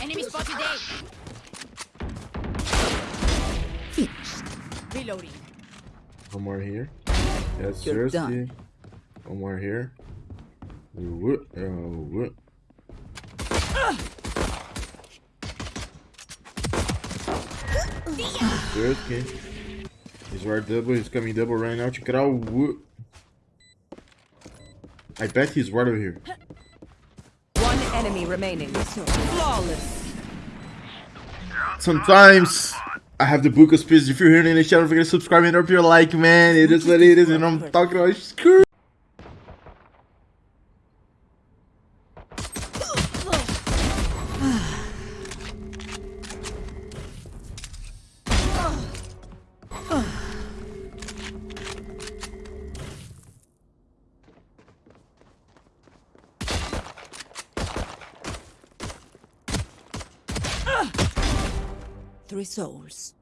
Enemy spotted A. Reloading. One more here. Yes, You're sir. done. One more here. Whoop, oh, uh, whoop. Seriously. He's right double. He's coming double right now. Check it out. I bet he's right over here. One enemy remaining. Flawless. Sometimes I have the book of spirits. If you're here in the channel, don't forget to subscribe and drop your like, man. It is what it is, and I'm talking about screw. Three souls.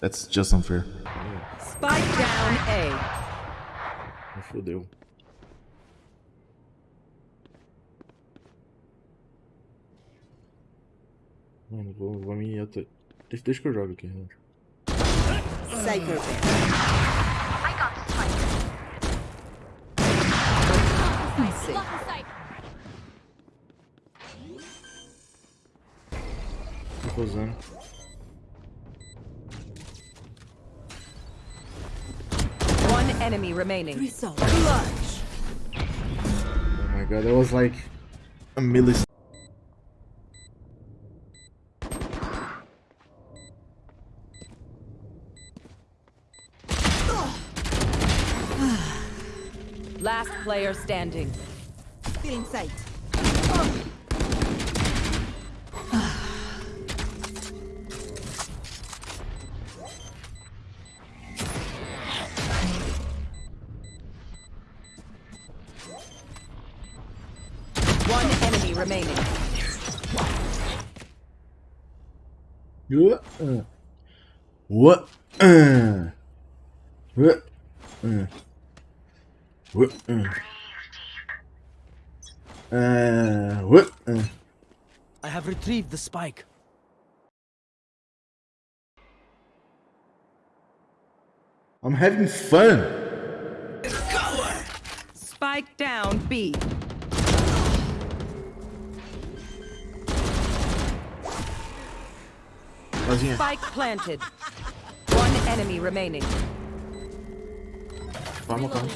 That's just unfair. Spike down A. Fodeu. Mano, vou, vou me. auto- Deixa, deixa que eu jogo aqui, relaxa. Cypher bear. I got the spike. Safe. In sight. Tô usando. One enemy remaining. Three. Clutch. Oh my god, that was like a millisecond. Last player standing. Still in sight. One remaining. What? What? What? What? Uh. What? I have retrieved the spike. I'm having fun. Spike down B. Sozinha. Spike planted. One enemy remaining. Calma, calma.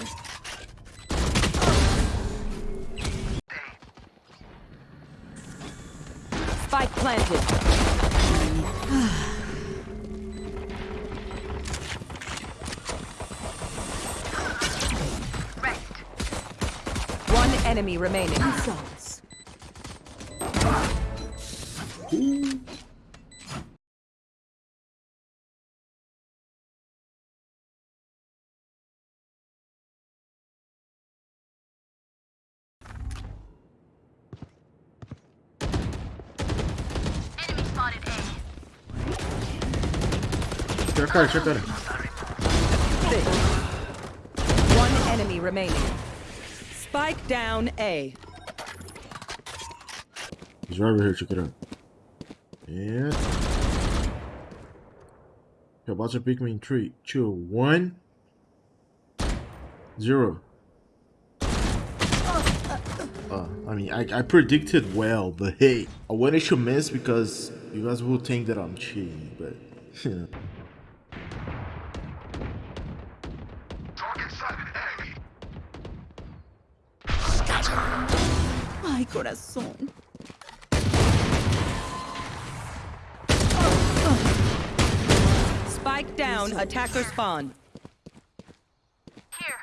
Spike planted. One enemy remaining. Souls. Tira a cara, tira a cara. One enemy remaining. Spike down A. He's right over here, check it out. And. Yo, about to pick me in three, two, one, zero. Uh, I mean, I, I predicted well, but hey, I wanted to miss because you guys will think that I'm cheating, but you know. Ay, corazón. Spike down. Attacker spawn. Here.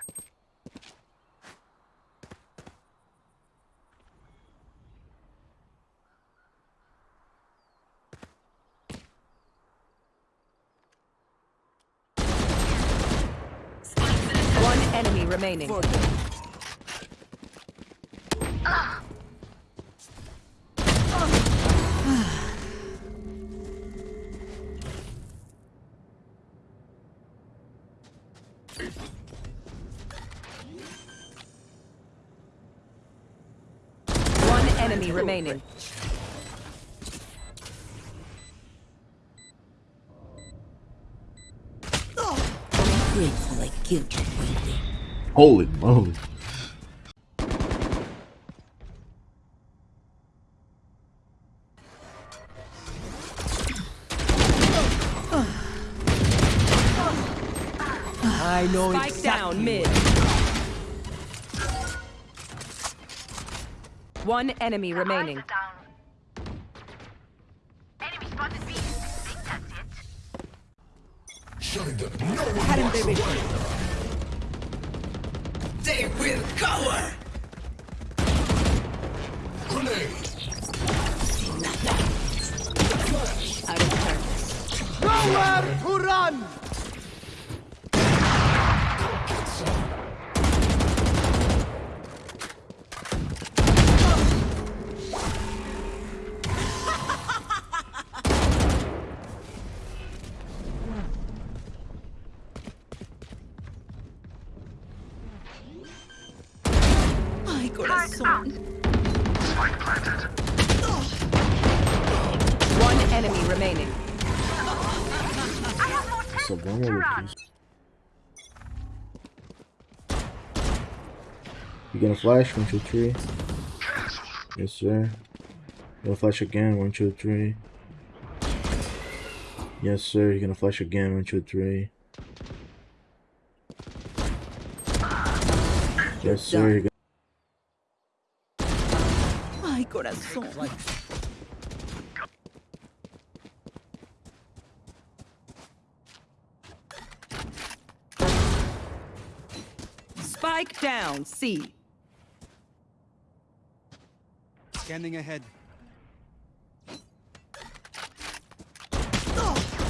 One remaining. enemy remaining. Grateful I killed you. Holy moly. I know Spike exactly. down mid. One enemy remaining. Down. Enemy spotted B. Think that's it. Cower! Grenade! Nothing! Out of service. Nowhere to run! Corazón. One enemy remaining. So one more please. You gonna flash? One, two, three. Yes, sir. Gonna flash again. One, two, three. Yes, sir. You're gonna flash again. One, two, three. Yes, sir. Ay, corazón. Spike down C. Scanning ahead.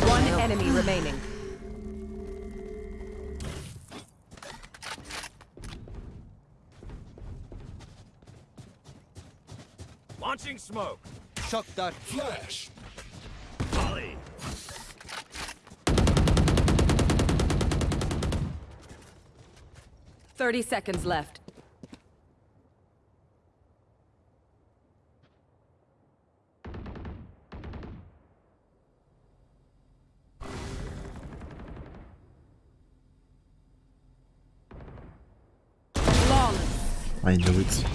One enemy remaining. Launching smoke. Shock dart. Flash. Volley. Thirty seconds left. Flawless. I know it.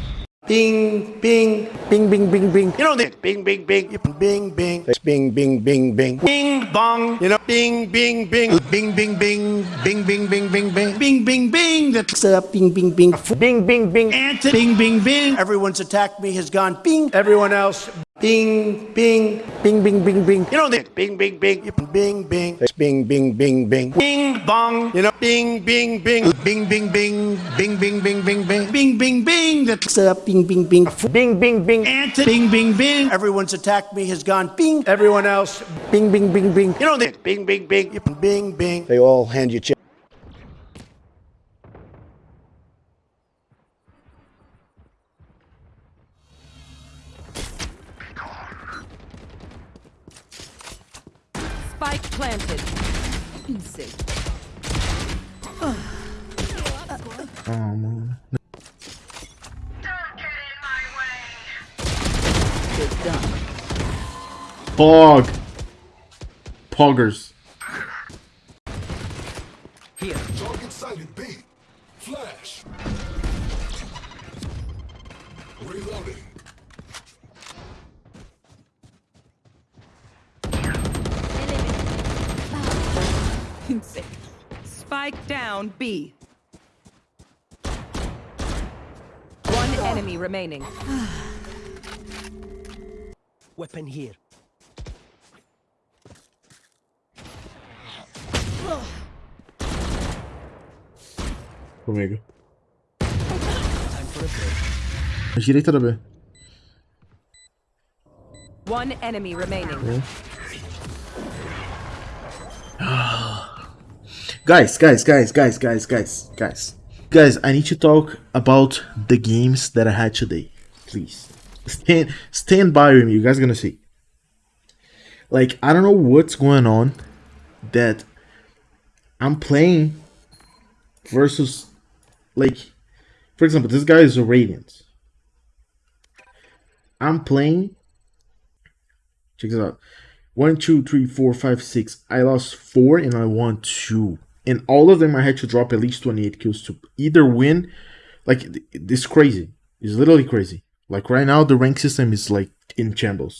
Bing, bing, bing, bing, bing, bing. You know that bing, bing, bing, bing, bing. That's bing, bing, bing, bing. Bing, bong. You know, bing, bing, bing, bing, bing, bing, bing, bing, bing, bing, bing, bing, bing, bing. That's uh, bing, bing, bing, bing, bing, bing. Answer, bing, bing, bing. Everyone's attacked me has gone bing. Everyone else. Bing, bing, bing, bing, bing, bing. You know this. Bing, bing, bing, bing, bing. Bing, bing, bing, bing. Bing, bong. You know, bing, bing, bing. Bing, bing, bing. Bing, bing, bing, bing, bing. Bing, bing, bing. That's up. Bing, bing, bing. Bing, bing, bing. Anti. Bing, bing, bing. Everyone's attacked me has gone bing. Everyone else. Bing, bing, bing, bing. You know this. Bing, bing, bing. Bing, bing. They all hand you check. planted. Easy. Oh, man. Good done. Pog. Poggers. Spike down B. One enemy remaining. Weapon here. Comigo. Time for a break. Direita da B. One enemy remaining. Guys, guys, guys, guys, guys, guys, guys. Guys, I need to talk about the games that I had today. Please. Stand stand by with me, you guys gonna see. Like, I don't know what's going on that I'm playing versus like for example, this guy is a Radiant. I'm playing. Check this out. One, two, three, four, five, six. I lost four and I won two. And all of them I had to drop at least 28 kills to either win. Like, it's crazy. It's literally crazy. Like, right now, the rank system is like in shambles.